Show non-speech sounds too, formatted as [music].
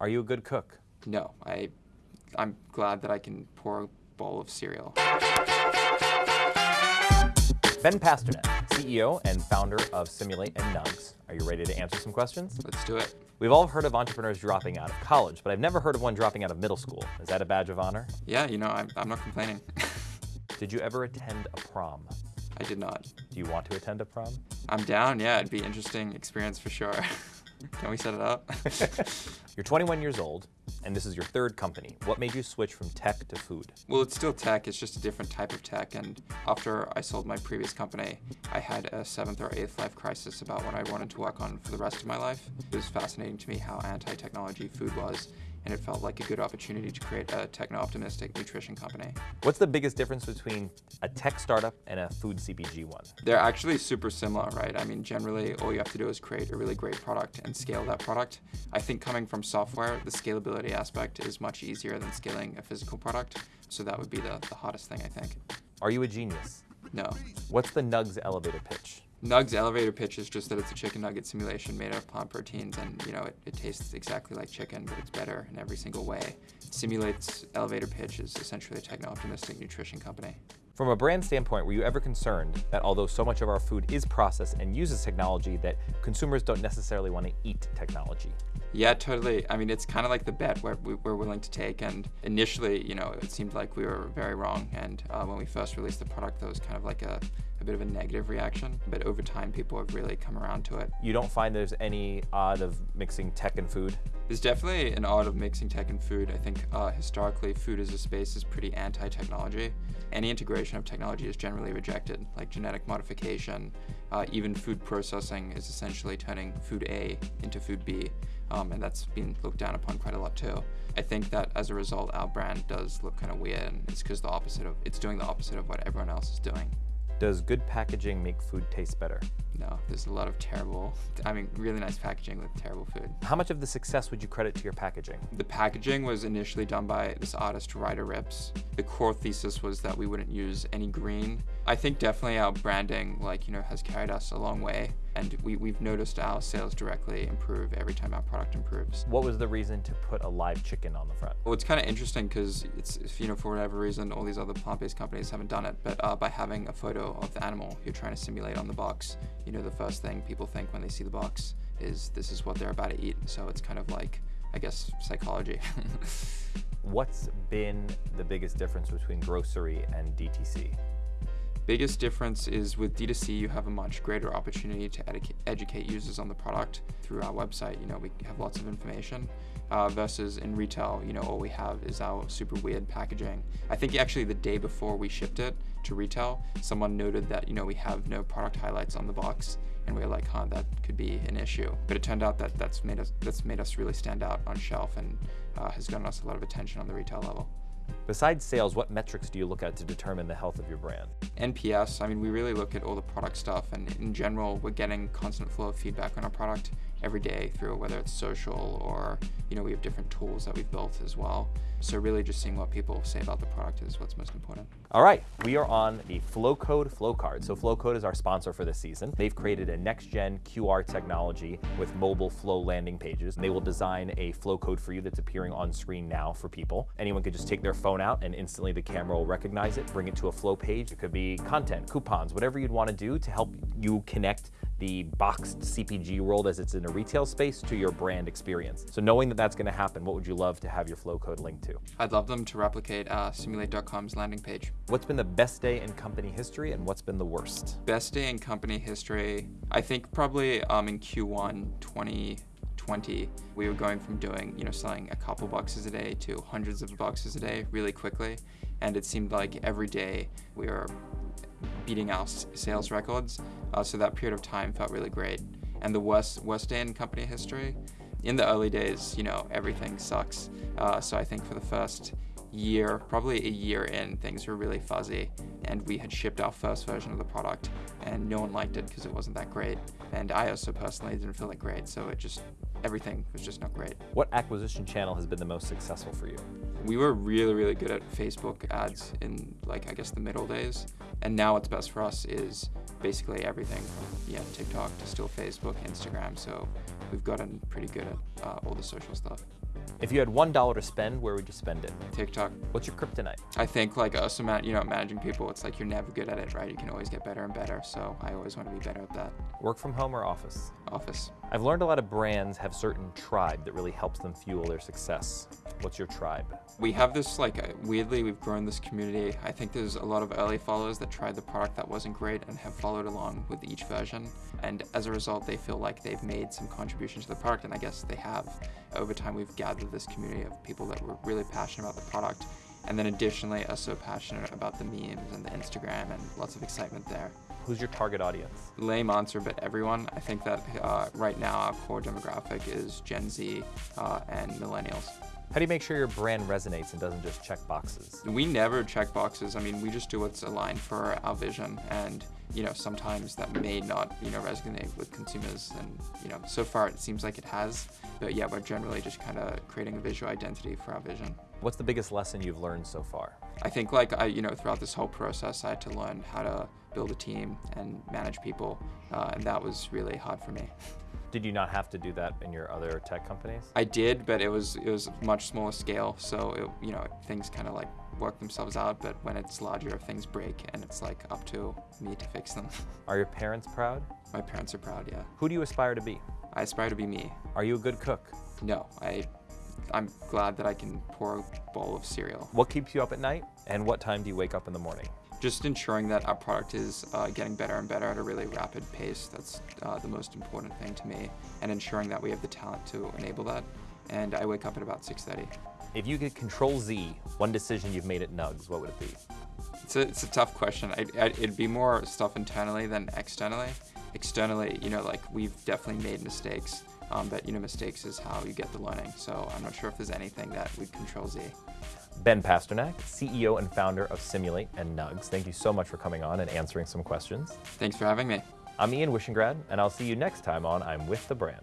Are you a good cook? No, I, I'm glad that I can pour a bowl of cereal. Ben Pasternak, CEO and founder of Simulate and Nuggs. Are you ready to answer some questions? Let's do it. We've all heard of entrepreneurs dropping out of college, but I've never heard of one dropping out of middle school. Is that a badge of honor? Yeah, you know, I'm, I'm not complaining. [laughs] Did you ever attend a prom? I did not. Do you want to attend a prom? I'm down, yeah, it'd be an interesting experience for sure. [laughs] Can we set it up? [laughs] You're 21 years old, and this is your third company. What made you switch from tech to food? well, it's still tech, it's just a different type of tech. And after I sold my previous company, I had a seventh or eighth life crisis about what I wanted to work on for the rest of my life. It was fascinating to me how anti-technology food was, and it felt like a good opportunity to create a techno-optimistic nutrition company. What's the biggest difference between a tech startup and a food CPG one? They're actually super similar, right? I mean, generally, all you have to do is create a really great product and scale that product. I think coming from software, the scalability aspect is much easier than scaling a physical product. So that would be the, the hottest thing, I think. Are you a genius? No. What's the Nuggs elevator pitch? Nuggs elevator pitch is just that it's a chicken nugget simulation made out of plant proteins and you know it, it tastes exactly like chicken but it's better in every single way. Simulate's elevator pitch is essentially a techno-optimistic nutrition company. From a brand standpoint, were you ever concerned that although so much of our food is processed and uses technology, that consumers don't necessarily want to eat technology? Yeah, totally. I mean, it's kind of like the bet we're, we're willing to take. And initially, you know, it seemed like we were very wrong. And uh, when we first released the product, there was kind of like a, a bit of a negative reaction. But over time, people have really come around to it. You don't find there's any odd of mixing tech and food? There's definitely an art of mixing tech and food. I think uh, historically, food as a space is pretty anti-technology. Any integration of technology is generally rejected, like genetic modification. Uh, even food processing is essentially turning food A into food B, um, and that's been looked down upon quite a lot too. I think that as a result, our brand does look kind of weird, and it's because the opposite of it's doing the opposite of what everyone else is doing. Does good packaging make food taste better? No, there's a lot of terrible, I mean, really nice packaging with terrible food. How much of the success would you credit to your packaging? The packaging was initially done by this artist, Ryder Ripps. The core thesis was that we wouldn't use any green. I think definitely our branding, like, you know, has carried us a long way. And we, we've noticed our sales directly improve every time our product improves. What was the reason to put a live chicken on the front? Well, it's kind of interesting because it's, you know, for whatever reason, all these other plant-based companies haven't done it. But uh, by having a photo of the animal you're trying to simulate on the box, you know, the first thing people think when they see the box is this is what they're about to eat. So it's kind of like, I guess, psychology. [laughs] What's been the biggest difference between grocery and DTC? Biggest difference is with D2C, you have a much greater opportunity to educate users on the product through our website. You know, we have lots of information uh, versus in retail, you know, all we have is our super weird packaging. I think actually the day before we shipped it to retail, someone noted that, you know, we have no product highlights on the box and we were like, huh, that could be an issue. But it turned out that that's made us, that's made us really stand out on shelf and uh, has gotten us a lot of attention on the retail level. Besides sales, what metrics do you look at to determine the health of your brand? NPS, I mean, we really look at all the product stuff, and in general, we're getting constant flow of feedback on our product every day through whether it's social or, you know, we have different tools that we've built as well. So really just seeing what people say about the product is what's most important. All right, we are on the Flowcode Flowcard. So Flowcode is our sponsor for this season. They've created a next-gen QR technology with mobile flow landing pages. They will design a Flowcode for you that's appearing on screen now for people. Anyone could just take their phone out and instantly the camera will recognize it, bring it to a flow page. It could be content, coupons, whatever you'd want to do to help you connect the boxed CPG world as it's in a retail space to your brand experience. So knowing that that's going to happen, what would you love to have your flow code linked to? I'd love them to replicate uh, simulate.com's landing page. What's been the best day in company history and what's been the worst? Best day in company history, I think probably um, in Q1 2020, we were going from doing, you know, selling a couple boxes a day to hundreds of boxes a day really quickly. And it seemed like every day we were beating our sales records. Uh, so that period of time felt really great. And the worst, worst day in company history, in the early days, you know, everything sucks. Uh, so I think for the first year, probably a year in, things were really fuzzy. And we had shipped our first version of the product and no one liked it because it wasn't that great. And I also personally didn't feel it great. So it just, everything was just not great. What acquisition channel has been the most successful for you? We were really, really good at Facebook ads in like, I guess the middle days. And now what's best for us is basically everything from yeah, TikTok to still Facebook, Instagram. So we've gotten pretty good at uh, all the social stuff. If you had $1 to spend, where would you spend it? TikTok. What's your kryptonite? I think like us, you know, managing people, it's like you're never good at it, right? You can always get better and better. So I always want to be better at that. Work from home or office? Office. I've learned a lot of brands have certain tribe that really helps them fuel their success. What's your tribe? We have this like uh, weirdly we've grown this community. I think there's a lot of early followers that tried the product that wasn't great and have followed along with each version. And as a result, they feel like they've made some contribution to the product, and I guess they have. Over time, we've gathered this community of people that were really passionate about the product, and then additionally are so passionate about the memes and the Instagram and lots of excitement there. Who's your target audience? Lame answer, but everyone. I think that uh, right now our core demographic is Gen Z uh, and millennials. How do you make sure your brand resonates and doesn't just check boxes? We never check boxes. I mean, we just do what's aligned for our vision, and you know, sometimes that may not, you know, resonate with consumers. And you know, so far it seems like it has. But yeah, we're generally just kind of creating a visual identity for our vision. What's the biggest lesson you've learned so far? I think like I, you know, throughout this whole process, I had to learn how to build a team and manage people, uh, and that was really hard for me. Did you not have to do that in your other tech companies? I did, but it was it was much smaller scale, so it, you know things kind of like work themselves out. But when it's larger, things break, and it's like up to me to fix them. [laughs] Are your parents proud? My parents are proud, yeah. Who do you aspire to be? I aspire to be me. Are you a good cook? No, I I'm glad that I can pour a bowl of cereal. What keeps you up at night? And what time do you wake up in the morning? Just ensuring that our product is uh, getting better and better at a really rapid pace. That's uh, the most important thing to me, and ensuring that we have the talent to enable that. And I wake up at about 6:30. If you could control Z one decision you've made at Nuggs, what would it be? It's a, it's a tough question. I, I, it'd be more stuff internally than externally. Externally, you know, like we've definitely made mistakes, um, but you know, mistakes is how you get the learning. So I'm not sure if there's anything that would control Z. Ben Pasternak, CEO and founder of Simulate and Nuggs. Thank you so much for coming on and answering some questions. Thanks for having me. I'm Ian Wishingrad, and I'll see you next time on I'm With the Brand.